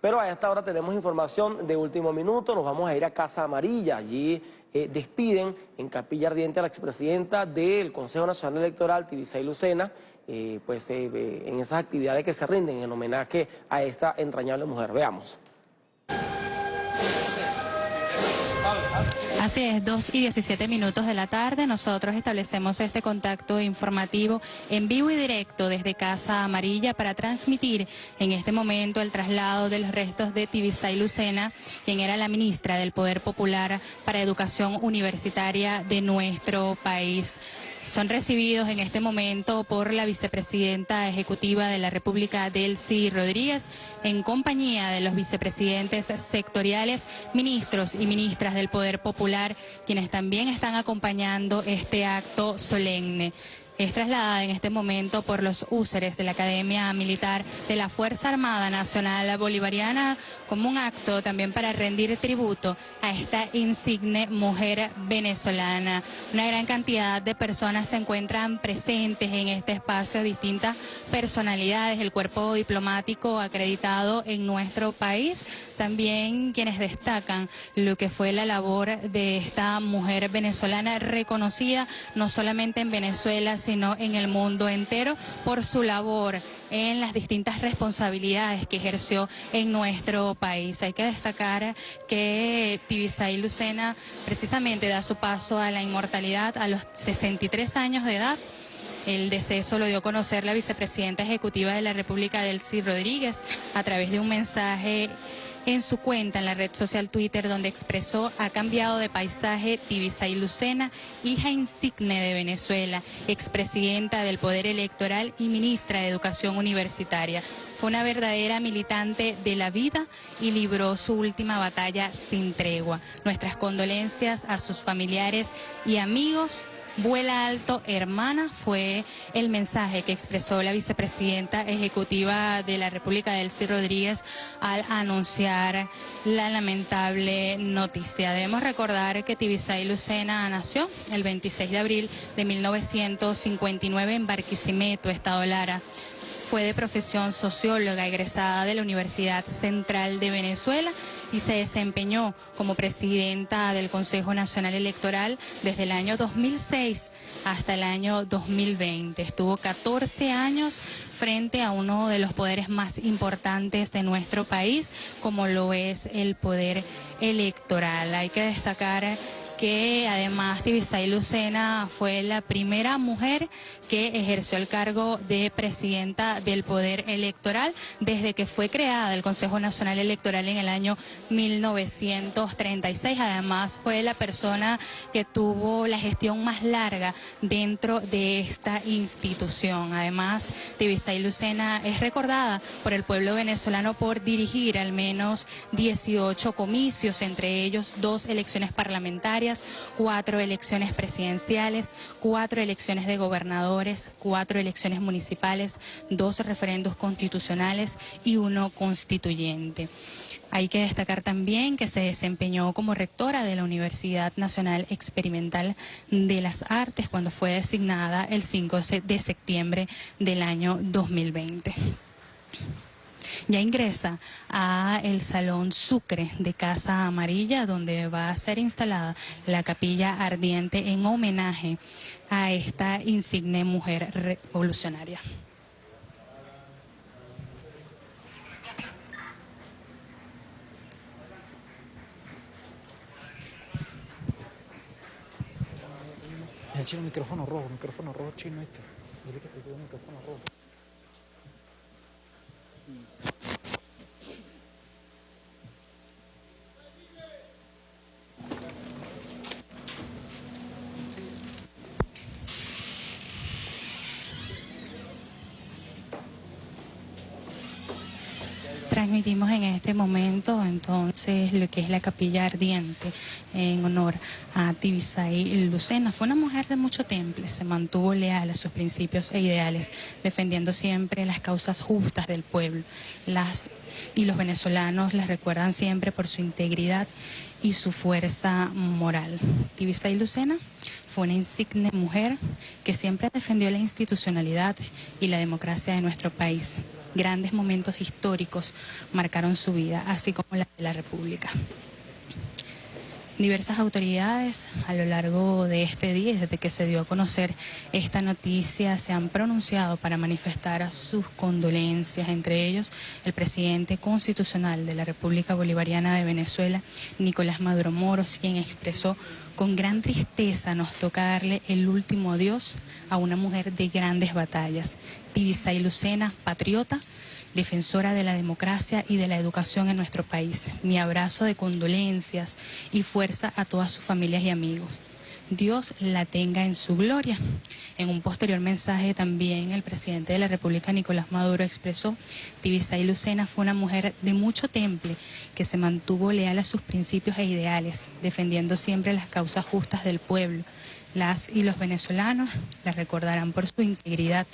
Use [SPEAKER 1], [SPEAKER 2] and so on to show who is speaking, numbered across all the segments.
[SPEAKER 1] Pero a esta hora tenemos información de último minuto, nos vamos a ir a Casa Amarilla, allí eh, despiden en Capilla Ardiente a la expresidenta del Consejo Nacional Electoral, Tibisay Lucena, eh, pues eh, en esas actividades que se rinden en homenaje a esta entrañable mujer. Veamos.
[SPEAKER 2] Así es, 2 y 17 minutos de la tarde. Nosotros establecemos este contacto informativo en vivo y directo desde Casa Amarilla para transmitir en este momento el traslado de los restos de Tibisay Lucena, quien era la ministra del Poder Popular para Educación Universitaria de nuestro país son recibidos en este momento por la vicepresidenta ejecutiva de la República, Delcy Rodríguez, en compañía de los vicepresidentes sectoriales, ministros y ministras del Poder Popular, quienes también están acompañando este acto solemne es trasladada en este momento por los úseres de la Academia Militar de la Fuerza Armada Nacional Bolivariana como un acto también para rendir tributo a esta insigne mujer venezolana. Una gran cantidad de personas se encuentran presentes en este espacio, distintas personalidades, el cuerpo diplomático acreditado en nuestro país, también quienes destacan lo que fue la labor de esta mujer venezolana reconocida no solamente en Venezuela, sino en el mundo entero por su labor en las distintas responsabilidades que ejerció en nuestro país. Hay que destacar que Tibisay Lucena precisamente da su paso a la inmortalidad a los 63 años de edad. El deceso lo dio a conocer la vicepresidenta ejecutiva de la República, Delcy Rodríguez, a través de un mensaje en su cuenta en la red social Twitter donde expresó ha cambiado de paisaje Tibisay Lucena, hija insigne de Venezuela, expresidenta del Poder Electoral y ministra de Educación Universitaria. Fue una verdadera militante de la vida y libró su última batalla sin tregua. Nuestras condolencias a sus familiares y amigos Vuela alto, hermana, fue el mensaje que expresó la vicepresidenta ejecutiva de la República, Delcy Rodríguez, al anunciar la lamentable noticia. Debemos recordar que Tibisay Lucena nació el 26 de abril de 1959 en Barquisimeto, Estado Lara. Fue de profesión socióloga egresada de la Universidad Central de Venezuela y se desempeñó como presidenta del Consejo Nacional Electoral desde el año 2006 hasta el año 2020. Estuvo 14 años frente a uno de los poderes más importantes de nuestro país, como lo es el poder electoral. Hay que destacar que además Tibisay Lucena fue la primera mujer que ejerció el cargo de presidenta del Poder Electoral desde que fue creada el Consejo Nacional Electoral en el año 1936. Además fue la persona que tuvo la gestión más larga dentro de esta institución. Además, Tibisay Lucena es recordada por el pueblo venezolano por dirigir al menos 18 comicios, entre ellos dos elecciones parlamentarias cuatro elecciones presidenciales, cuatro elecciones de gobernadores, cuatro elecciones municipales, dos referendos constitucionales y uno constituyente. Hay que destacar también que se desempeñó como rectora de la Universidad Nacional Experimental de las Artes cuando fue designada el 5 de septiembre del año 2020 ya ingresa a el Salón Sucre de Casa Amarilla, donde va a ser instalada la capilla ardiente en homenaje a esta insigne mujer revolucionaria.
[SPEAKER 3] El chino micrófono rojo, micrófono rojo chino este. Dile que te micrófono rojo. Mm.
[SPEAKER 2] Transmitimos en este momento entonces lo que es la capilla ardiente en honor a Tibisay Lucena. Fue una mujer de mucho temple, se mantuvo leal a sus principios e ideales, defendiendo siempre las causas justas del pueblo. Las, y los venezolanos las recuerdan siempre por su integridad y su fuerza moral. Tibisay Lucena fue una insigne mujer que siempre defendió la institucionalidad y la democracia de nuestro país. Grandes momentos históricos marcaron su vida, así como la de la República. Diversas autoridades a lo largo de este día, desde que se dio a conocer esta noticia, se han pronunciado para manifestar sus condolencias, entre ellos el presidente constitucional de la República Bolivariana de Venezuela, Nicolás Maduro Moros, quien expresó con gran tristeza nos toca darle el último adiós a una mujer de grandes batallas, Tibisay Lucena, patriota, defensora de la democracia y de la educación en nuestro país. Mi abrazo de condolencias y fuerza a todas sus familias y amigos. Dios la tenga en su gloria. En un posterior mensaje también el presidente de la República, Nicolás Maduro, expresó, Tibisay Lucena fue una mujer de mucho temple que se mantuvo leal a sus principios e ideales, defendiendo siempre las causas justas del pueblo las y los venezolanos la recordarán por su integridad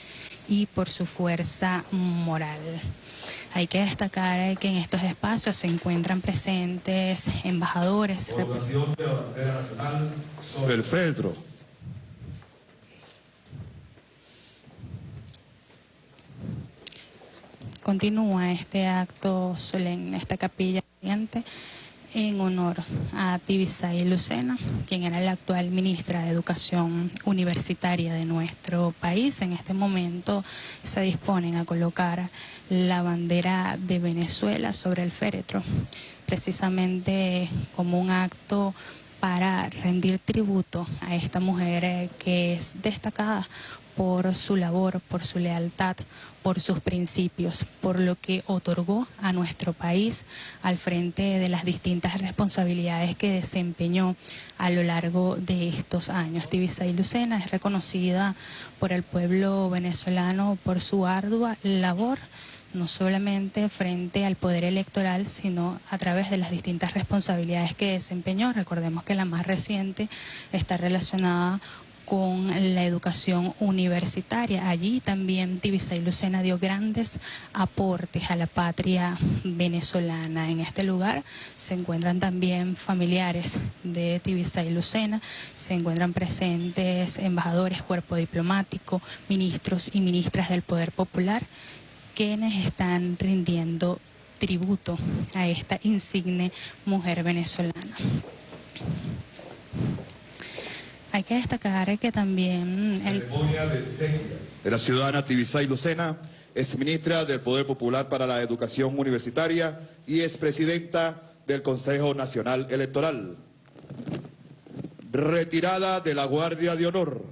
[SPEAKER 2] y por su fuerza moral. Hay que destacar que en estos espacios se encuentran presentes embajadores.
[SPEAKER 4] De la bandera nacional sobre el feltro.
[SPEAKER 2] Continúa este acto solemne, esta capilla en honor a Tibisay Lucena, quien era la actual ministra de Educación Universitaria de nuestro país. En este momento se disponen a colocar la bandera de Venezuela sobre el féretro, precisamente como un acto para rendir tributo a esta mujer que es destacada por su labor, por su lealtad, por sus principios, por lo que otorgó a nuestro país al frente de las distintas responsabilidades que desempeñó a lo largo de estos años. Tibisay Lucena es reconocida por el pueblo venezolano por su ardua labor no solamente frente al poder electoral, sino a través de las distintas responsabilidades que desempeñó. Recordemos que la más reciente está relacionada con la educación universitaria. Allí también Tibisay Lucena dio grandes aportes a la patria venezolana. En este lugar se encuentran también familiares de Tibisay Lucena, se encuentran presentes embajadores, cuerpo diplomático, ministros y ministras del Poder Popular, quienes están rindiendo tributo a esta insigne mujer venezolana. Hay que destacar que también...
[SPEAKER 4] El... Ceremonia de, de la ciudadana Tibisay Lucena, es ministra del Poder Popular para la Educación Universitaria y es presidenta del Consejo Nacional Electoral. Retirada de la Guardia de Honor.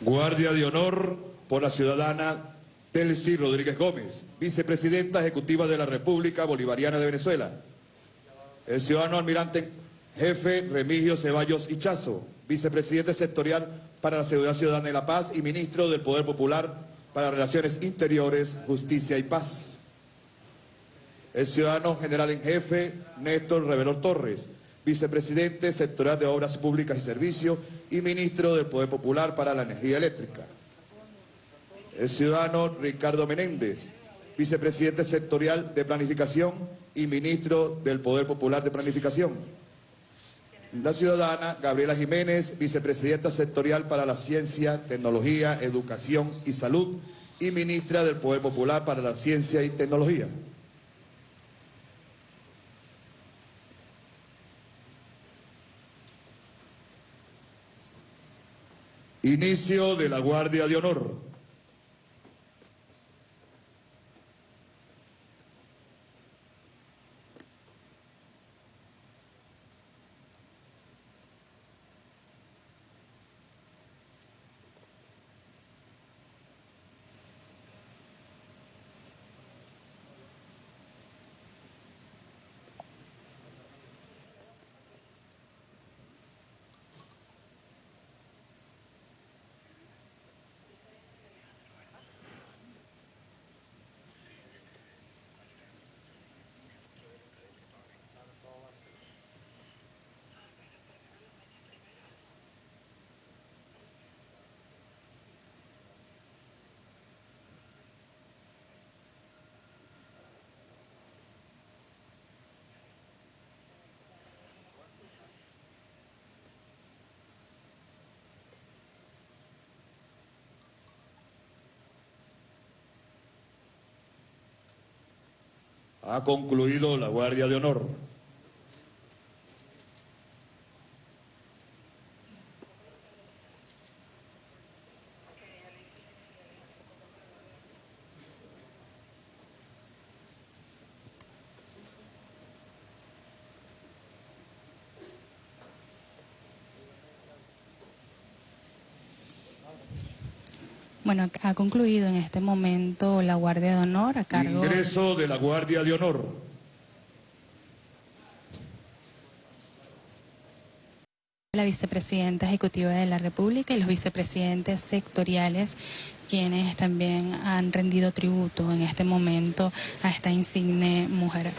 [SPEAKER 4] Guardia de Honor por la ciudadana Telsi Rodríguez Gómez, vicepresidenta ejecutiva de la República Bolivariana de Venezuela. El ciudadano almirante jefe Remigio Ceballos Hichazo, vicepresidente sectorial para la Seguridad Ciudadana y la Paz y ministro del Poder Popular para Relaciones Interiores, Justicia y Paz. El ciudadano general en jefe Néstor Revelor Torres, vicepresidente sectorial de Obras Públicas y Servicios y ministro del Poder Popular para la Energía Eléctrica. El ciudadano Ricardo Menéndez, vicepresidente sectorial de Planificación y ministro del Poder Popular de Planificación. La ciudadana Gabriela Jiménez, vicepresidenta sectorial para la Ciencia, Tecnología, Educación y Salud y ministra del Poder Popular para la Ciencia y Tecnología. Inicio de la Guardia de Honor. Ha concluido la Guardia de Honor.
[SPEAKER 5] Bueno, ha concluido en este momento la Guardia de Honor a cargo...
[SPEAKER 4] Ingreso de la Guardia de Honor.
[SPEAKER 5] La vicepresidenta ejecutiva de la República y los vicepresidentes sectoriales quienes también han rendido tributo en este momento a esta insigne mujer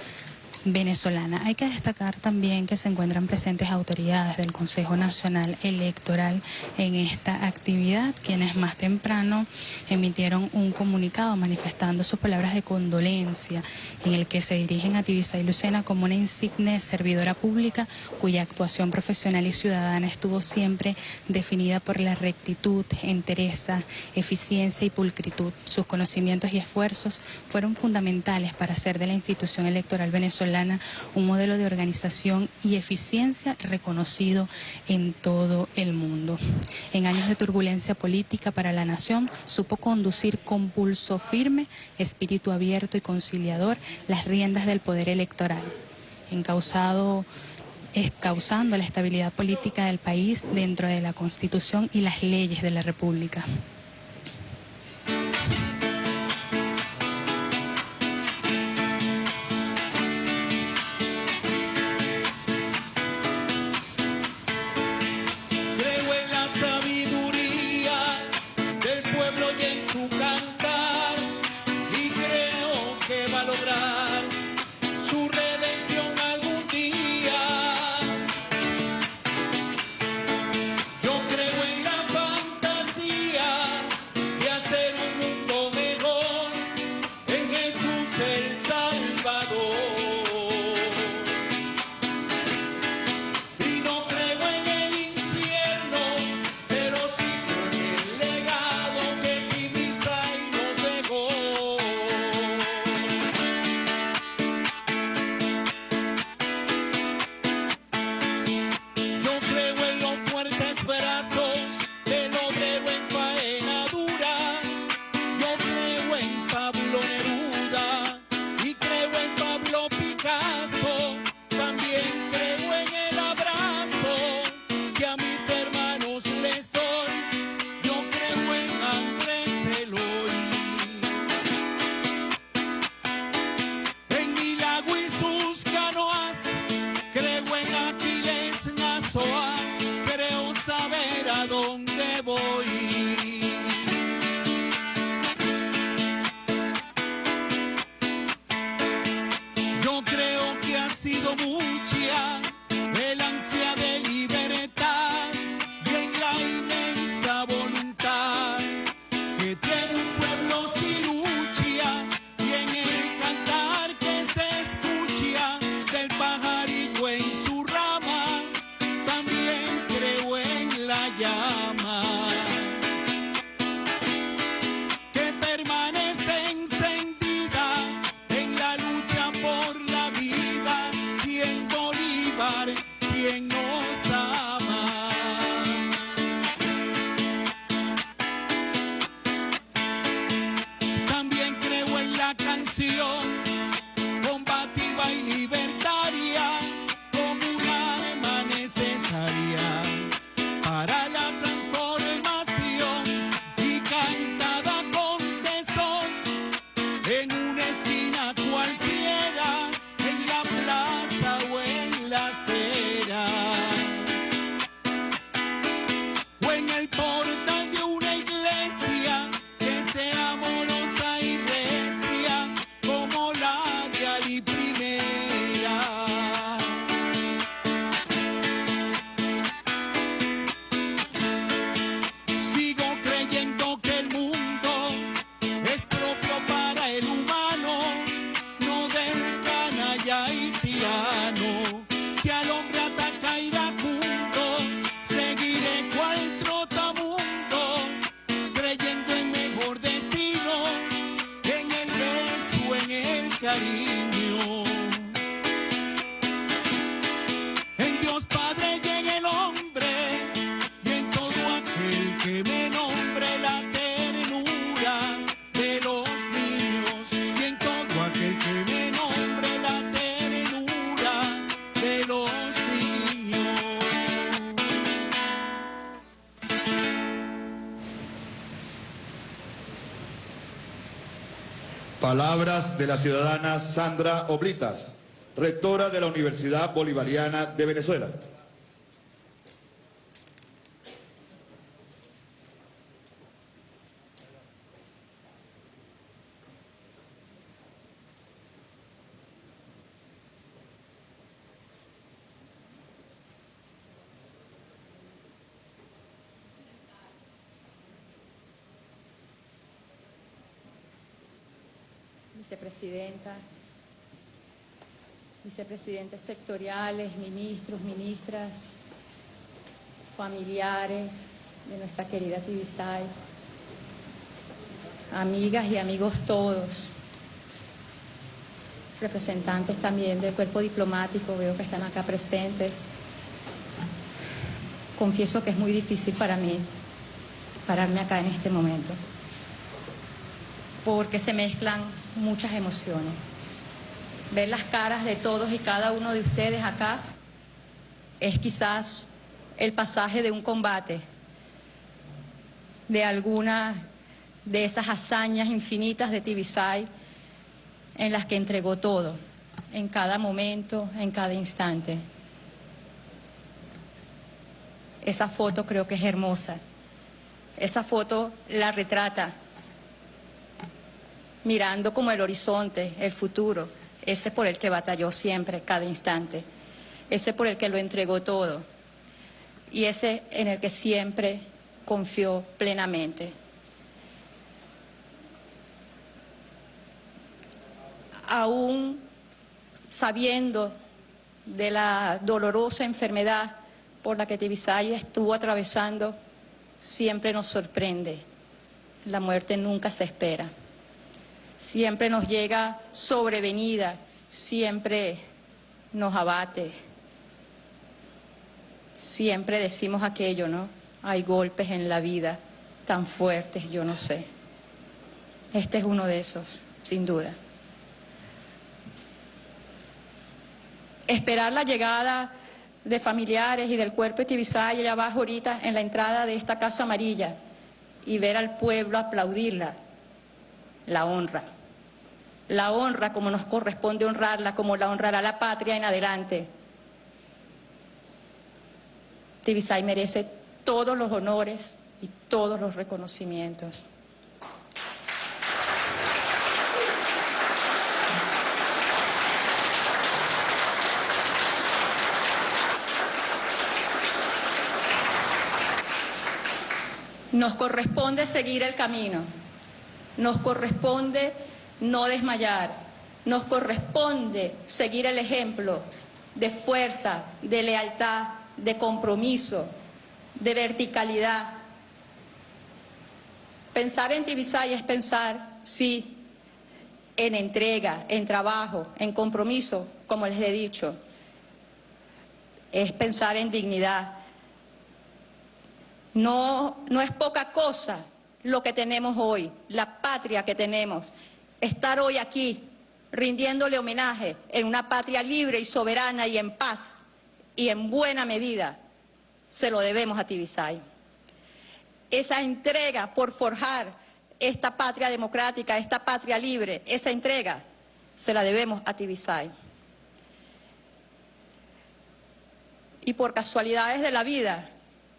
[SPEAKER 5] venezolana. Hay que destacar también que se encuentran presentes autoridades del Consejo Nacional Electoral en esta actividad, quienes más temprano emitieron un comunicado manifestando sus palabras de condolencia en el que se dirigen a Tibisa y Lucena como una insigne servidora pública cuya actuación profesional y ciudadana estuvo siempre definida por la rectitud, entereza, eficiencia y pulcritud. Sus conocimientos y esfuerzos fueron fundamentales para hacer de la institución electoral venezolana un modelo de organización y eficiencia reconocido en todo el mundo. En años de turbulencia política para la nación, supo conducir con pulso firme, espíritu abierto y conciliador las riendas del poder electoral, encausado causando la estabilidad política del país dentro de la Constitución y las leyes de la República.
[SPEAKER 4] Palabras de la ciudadana Sandra Oblitas, rectora de la Universidad Bolivariana de Venezuela.
[SPEAKER 6] Vicepresidenta, vicepresidentes sectoriales, ministros, ministras, familiares de nuestra querida Tibisay, amigas y amigos todos, representantes también del cuerpo diplomático, veo que están acá presentes. Confieso que es muy difícil para mí pararme acá en este momento porque se mezclan muchas emociones. Ver las caras de todos y cada uno de ustedes acá es quizás el pasaje de un combate, de alguna de esas hazañas infinitas de Tibisay en las que entregó todo, en cada momento, en cada instante. Esa foto creo que es hermosa. Esa foto la retrata mirando como el horizonte, el futuro, ese por el que batalló siempre, cada instante, ese por el que lo entregó todo y ese en el que siempre confió plenamente. Aún sabiendo de la dolorosa enfermedad por la que Tibisay estuvo atravesando, siempre nos sorprende. La muerte nunca se espera siempre nos llega sobrevenida, siempre nos abate. Siempre decimos aquello, ¿no? Hay golpes en la vida tan fuertes, yo no sé. Este es uno de esos, sin duda. Esperar la llegada de familiares y del cuerpo de Tibisay allá abajo ahorita en la entrada de esta Casa Amarilla y ver al pueblo aplaudirla la honra. La honra como nos corresponde honrarla, como la honrará la patria en adelante. Tibisay merece todos los honores y todos los reconocimientos. Nos corresponde seguir el camino. Nos corresponde no desmayar. Nos corresponde seguir el ejemplo de fuerza, de lealtad, de compromiso, de verticalidad. Pensar en Tibisay es pensar, sí, en entrega, en trabajo, en compromiso, como les he dicho. Es pensar en dignidad. No, no es poca cosa lo que tenemos hoy, la patria que tenemos. Estar hoy aquí rindiéndole homenaje en una patria libre y soberana y en paz y en buena medida, se lo debemos a Tibisay. Esa entrega por forjar esta patria democrática, esta patria libre, esa entrega se la debemos a Tibisay. Y por casualidades de la vida,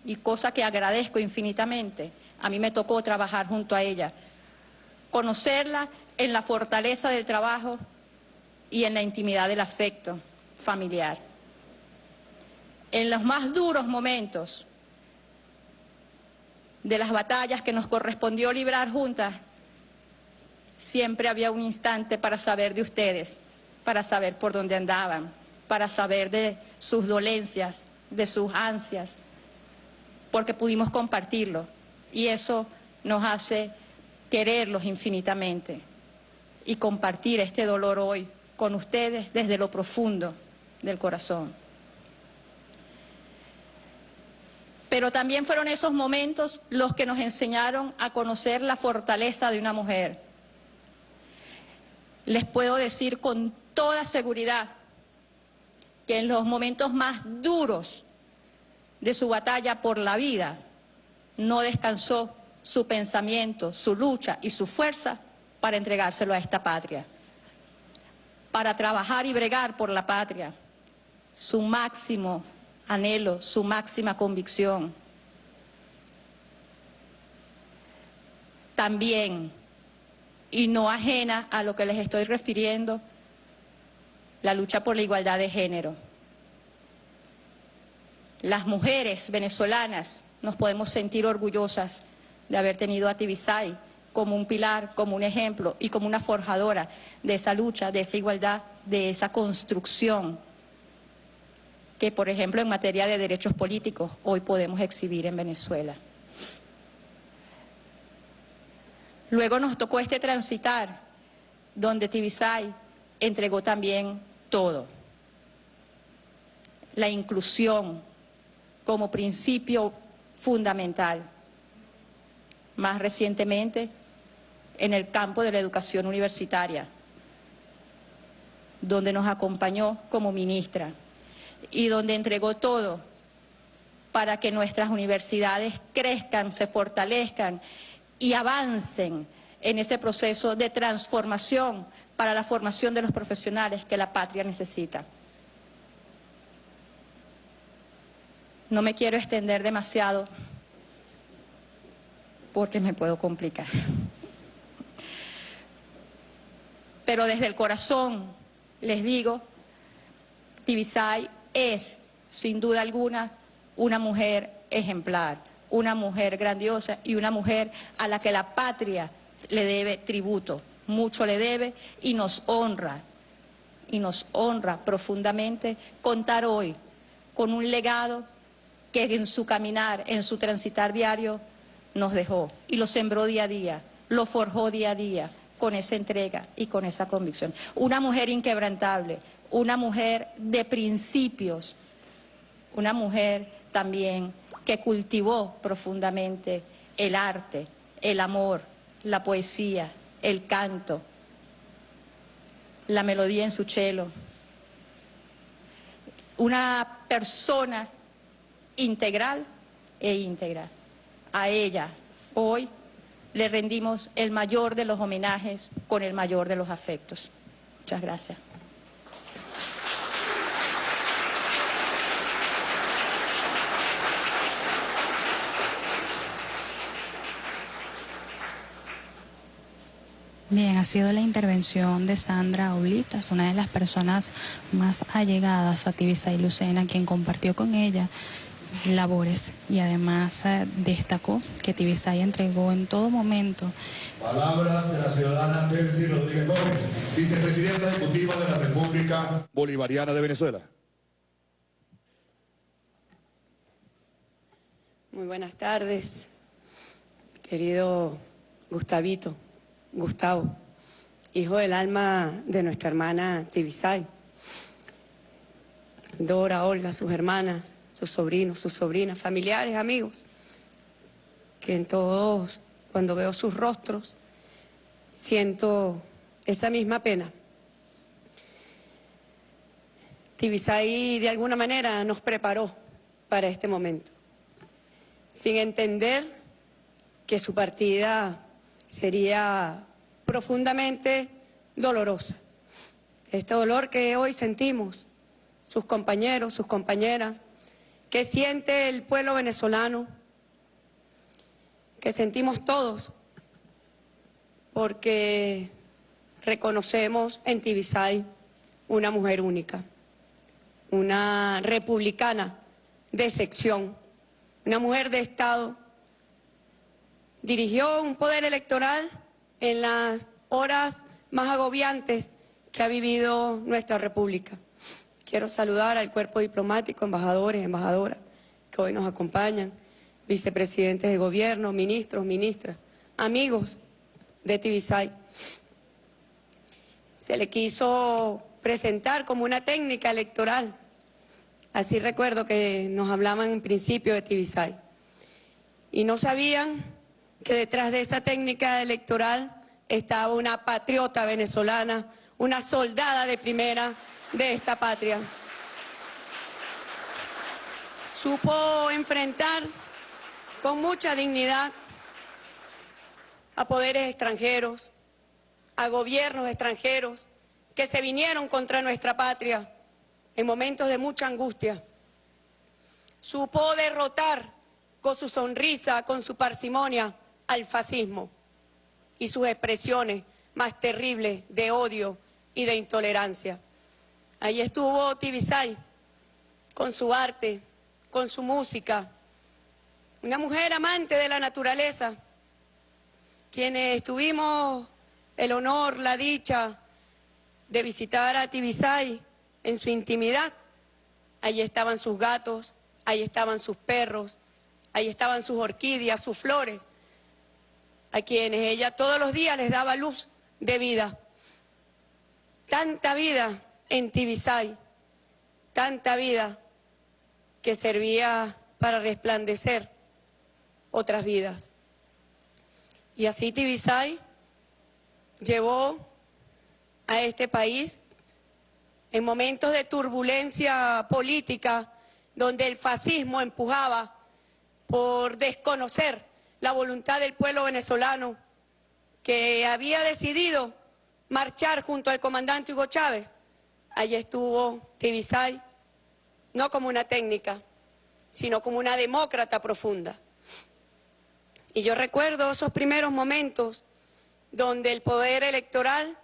[SPEAKER 6] y cosa que agradezco infinitamente, a mí me tocó trabajar junto a ella, conocerla en la fortaleza del trabajo y en la intimidad del afecto familiar. En los más duros momentos de las batallas que nos correspondió librar juntas, siempre había un instante para saber de ustedes, para saber por dónde andaban, para saber de sus dolencias, de sus ansias, porque pudimos compartirlo y eso nos hace quererlos infinitamente y compartir este dolor hoy con ustedes desde lo profundo del corazón. Pero también fueron esos momentos los que nos enseñaron a conocer la fortaleza de una mujer. Les puedo decir con toda seguridad que en los momentos más duros de su batalla por la vida, no descansó su pensamiento, su lucha y su fuerza para entregárselo a esta patria, para trabajar y bregar por la patria, su máximo anhelo, su máxima convicción. También, y no ajena a lo que les estoy refiriendo, la lucha por la igualdad de género. Las mujeres venezolanas nos podemos sentir orgullosas de haber tenido a Tibisay como un pilar, como un ejemplo y como una forjadora de esa lucha, de esa igualdad, de esa construcción que, por ejemplo, en materia de derechos políticos hoy podemos exhibir en Venezuela. Luego nos tocó este transitar, donde Tibisay entregó también todo. La inclusión como principio fundamental. Más recientemente, en el campo de la educación universitaria, donde nos acompañó como ministra y donde entregó todo para que nuestras universidades crezcan, se fortalezcan y avancen en ese proceso de transformación para la formación de los profesionales que la patria necesita. No me quiero extender demasiado porque me puedo complicar. Pero desde el corazón les digo, Tibisay es, sin duda alguna, una mujer ejemplar, una mujer grandiosa y una mujer a la que la patria le debe tributo, mucho le debe y nos honra, y nos honra profundamente contar hoy con un legado que en su caminar, en su transitar diario, nos dejó y lo sembró día a día, lo forjó día a día con esa entrega y con esa convicción. Una mujer inquebrantable, una mujer de principios, una mujer también que cultivó profundamente el arte, el amor, la poesía, el canto, la melodía en su cello. Una persona integral e íntegra. A ella hoy le rendimos el mayor de los homenajes con el mayor de los afectos. Muchas gracias.
[SPEAKER 2] Bien, ha sido la intervención de Sandra Oblitas, una de las personas más allegadas a Tibisa y Lucena, quien compartió con ella labores y además eh, destacó que Tibisay entregó en todo momento.
[SPEAKER 4] Palabras de la ciudadana Delcy Rodríguez Gómez, vicepresidenta ejecutiva de la República Bolivariana de Venezuela.
[SPEAKER 7] Muy buenas tardes, querido Gustavito. Gustavo, hijo del alma de nuestra hermana Tibisay, Dora, Olga, sus hermanas, sus sobrinos, sus sobrinas, familiares, amigos, que en todos, cuando veo sus rostros, siento esa misma pena. Tibisay de alguna manera nos preparó para este momento, sin entender que su partida sería profundamente dolorosa. Este dolor que hoy sentimos, sus compañeros, sus compañeras, que siente el pueblo venezolano, que sentimos todos, porque reconocemos en Tibisay una mujer única, una republicana de sección, una mujer de Estado Dirigió un poder electoral en las horas más agobiantes que ha vivido nuestra República. Quiero saludar al cuerpo diplomático, embajadores, embajadoras que hoy nos acompañan, vicepresidentes de gobierno, ministros, ministras, amigos de Tibisay. Se le quiso presentar como una técnica electoral. Así recuerdo que nos hablaban en principio de Tibisay. Y no sabían que detrás de esa técnica electoral estaba una patriota venezolana, una soldada de primera de esta patria. Supo enfrentar con mucha dignidad a poderes extranjeros, a gobiernos extranjeros que se vinieron contra nuestra patria en momentos de mucha angustia. Supo derrotar con su sonrisa, con su parsimonia, al fascismo y sus expresiones más terribles de odio y de intolerancia. Ahí estuvo Tibisay con su arte, con su música, una mujer amante de la naturaleza, quienes tuvimos el honor, la dicha de visitar a Tibisay en su intimidad. Allí estaban sus gatos, ahí estaban sus perros, ahí estaban sus orquídeas, sus flores, a quienes ella todos los días les daba luz de vida. Tanta vida en Tibisay, tanta vida que servía para resplandecer otras vidas. Y así Tibisay llevó a este país en momentos de turbulencia política, donde el fascismo empujaba por desconocer la voluntad del pueblo venezolano que había decidido marchar junto al comandante Hugo Chávez. Allí estuvo Tibisay, no como una técnica, sino como una demócrata profunda. Y yo recuerdo esos primeros momentos donde el poder electoral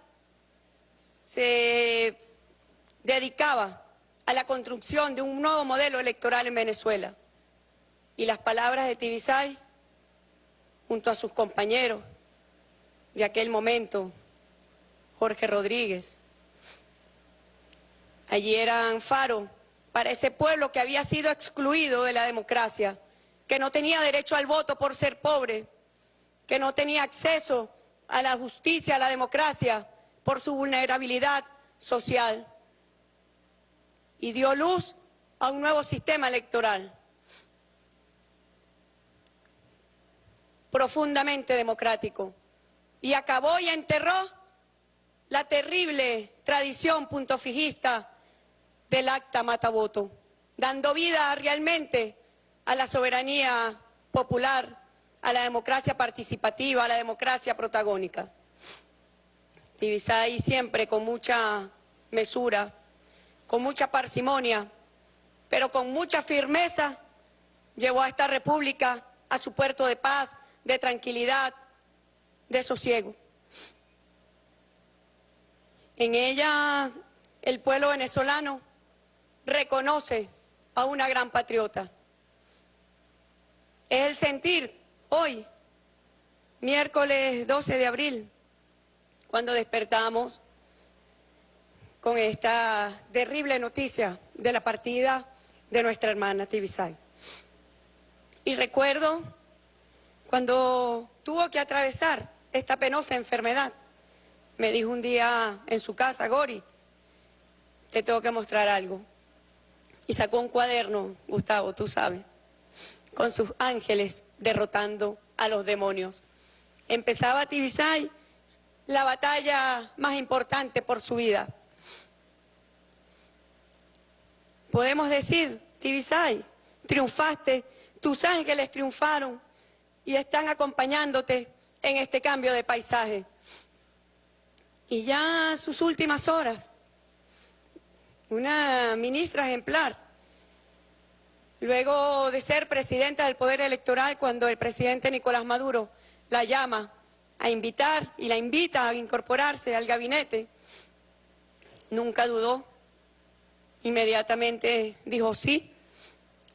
[SPEAKER 7] se dedicaba a la construcción de un nuevo modelo electoral en Venezuela. Y las palabras de Tibisay, junto a sus compañeros de aquel momento, Jorge Rodríguez, allí eran faro para ese pueblo que había sido excluido de la democracia, que no tenía derecho al voto por ser pobre, que no tenía acceso a la justicia, a la democracia, por su vulnerabilidad social. Y dio luz a un nuevo sistema electoral, profundamente democrático, y acabó y enterró la terrible tradición puntofijista del acta mata-voto, dando vida realmente a la soberanía popular, a la democracia participativa, a la democracia protagónica. Tibisay siempre con mucha mesura, con mucha parsimonia, pero con mucha firmeza llevó a esta república a su puerto de paz, de tranquilidad, de sosiego. En ella el pueblo venezolano reconoce a una gran patriota, es el sentir hoy, miércoles 12 de abril, cuando despertamos con esta terrible noticia de la partida de nuestra hermana Tibisay. Y recuerdo cuando tuvo que atravesar esta penosa enfermedad, me dijo un día en su casa, Gori, te tengo que mostrar algo. Y sacó un cuaderno, Gustavo, tú sabes con sus ángeles derrotando a los demonios. Empezaba Tibisay la batalla más importante por su vida. Podemos decir, Tibisay, triunfaste, tus ángeles triunfaron y están acompañándote en este cambio de paisaje. Y ya sus últimas horas, una ministra ejemplar, Luego de ser presidenta del Poder Electoral, cuando el presidente Nicolás Maduro la llama a invitar y la invita a incorporarse al gabinete, nunca dudó, inmediatamente dijo sí,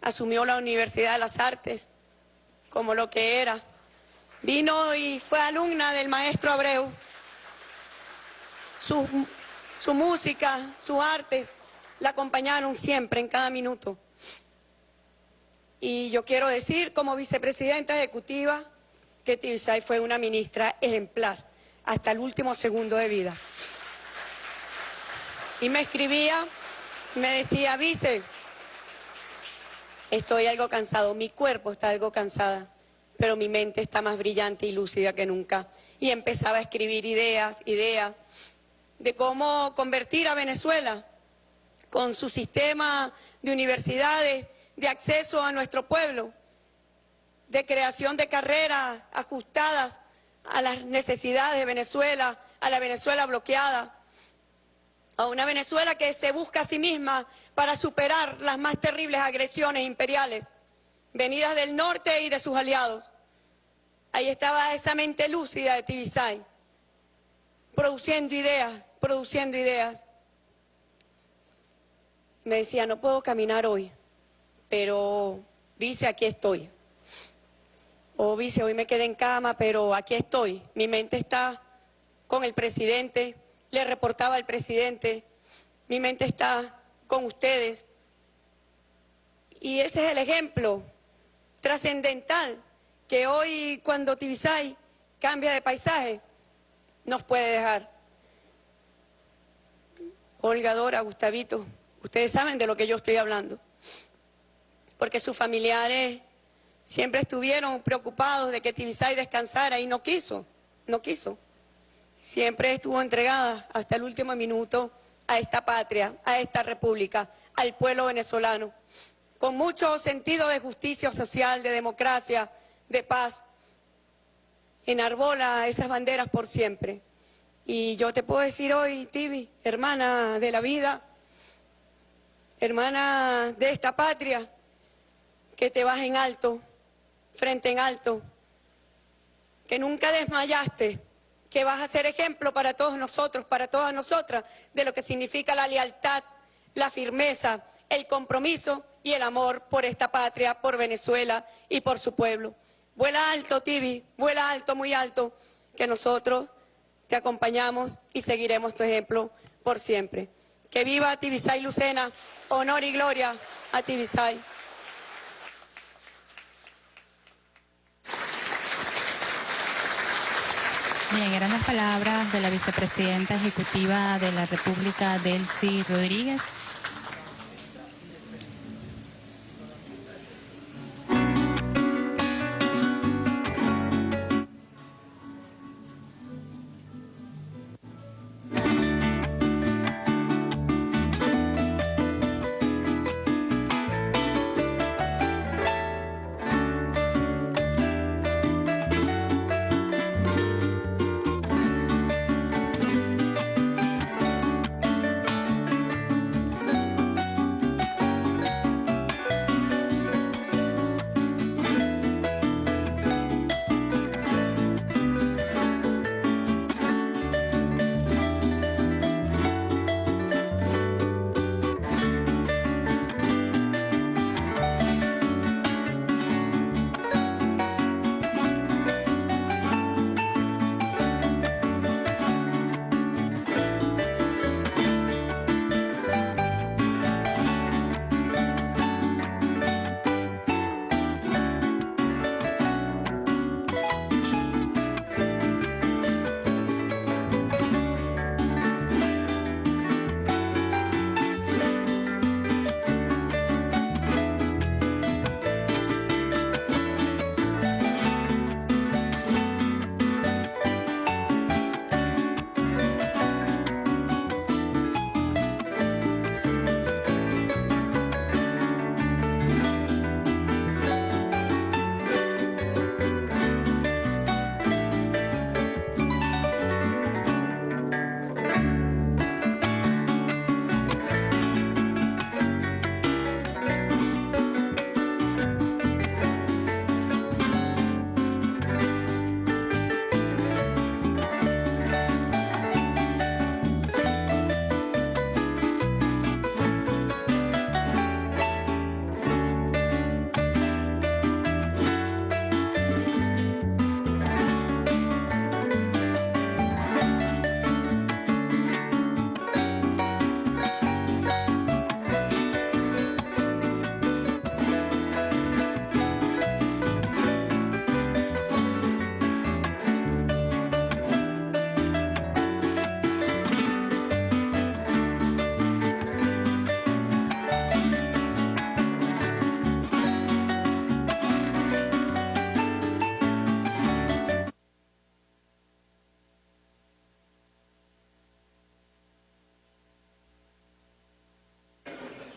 [SPEAKER 7] asumió la Universidad de las Artes como lo que era. Vino y fue alumna del maestro Abreu. Su, su música, sus artes la acompañaron siempre, en cada minuto. Y yo quiero decir, como vicepresidenta ejecutiva, que Tibisay fue una ministra ejemplar hasta el último segundo de vida. Y me escribía, me decía, vice, estoy algo cansado, mi cuerpo está algo cansada, pero mi mente está más brillante y lúcida que nunca. Y empezaba a escribir ideas, ideas de cómo convertir a Venezuela con su sistema de universidades de acceso a nuestro pueblo, de creación de carreras ajustadas a las necesidades de Venezuela, a la Venezuela bloqueada, a una Venezuela que se busca a sí misma para superar las más terribles agresiones imperiales venidas del norte y de sus aliados. Ahí estaba esa mente lúcida de Tibisay, produciendo ideas, produciendo ideas. Me decía, no puedo caminar hoy, pero dice, aquí estoy. O dice, hoy me quedé en cama, pero aquí estoy. Mi mente está con el presidente, le reportaba al presidente, mi mente está con ustedes. Y ese es el ejemplo trascendental que hoy cuando Tibisay cambia de paisaje nos puede dejar. Olga, Dora, Gustavito, ustedes saben de lo que yo estoy hablando, porque sus familiares siempre estuvieron preocupados de que Tibisay descansara y no quiso, no quiso. Siempre estuvo entregada hasta el último minuto a esta patria, a esta república, al pueblo venezolano con mucho sentido de justicia social, de democracia, de paz. Enarbola esas banderas por siempre. Y yo te puedo decir hoy, Tibi, hermana de la vida, hermana de esta patria, que te vas en alto, frente en alto, que nunca desmayaste, que vas a ser ejemplo para todos nosotros, para todas nosotras, de lo que significa la lealtad, la firmeza, el compromiso y el amor por esta patria, por Venezuela y por su pueblo. Vuela alto, Tibi, vuela alto, muy alto, que nosotros te acompañamos y seguiremos tu ejemplo por siempre. Que viva Tibisay Lucena, honor y gloria a Tibisay.
[SPEAKER 2] Bien, eran las palabras de la vicepresidenta ejecutiva de la República, Delcy Rodríguez.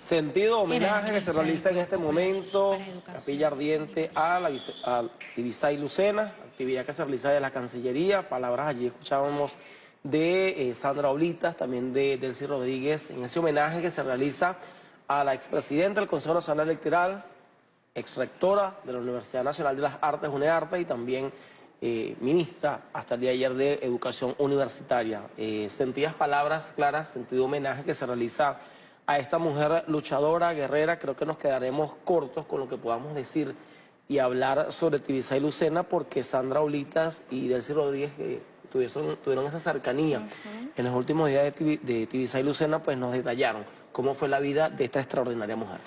[SPEAKER 1] Sentido homenaje que se realiza en este momento. Capilla Ardiente a la a Tibisay Lucena, actividad que se realiza de la Cancillería, palabras allí escuchábamos de eh, Sandra Oblitas, también de Delcy Rodríguez, en ese homenaje que se realiza a la expresidenta del Consejo Nacional Electoral, exrectora de la Universidad Nacional de las Artes, UNEARTE, y también eh, ministra hasta el día de ayer de Educación Universitaria. Eh, sentidas palabras claras, sentido homenaje que se realiza a esta mujer luchadora, guerrera. Creo que nos quedaremos cortos con lo que podamos decir y hablar sobre Tibisay Lucena, porque Sandra Olitas y Delcy Rodríguez que tuvieron, tuvieron esa cercanía en los últimos días de, de Tibisay Lucena, pues nos detallaron cómo fue la vida de esta extraordinaria mujer.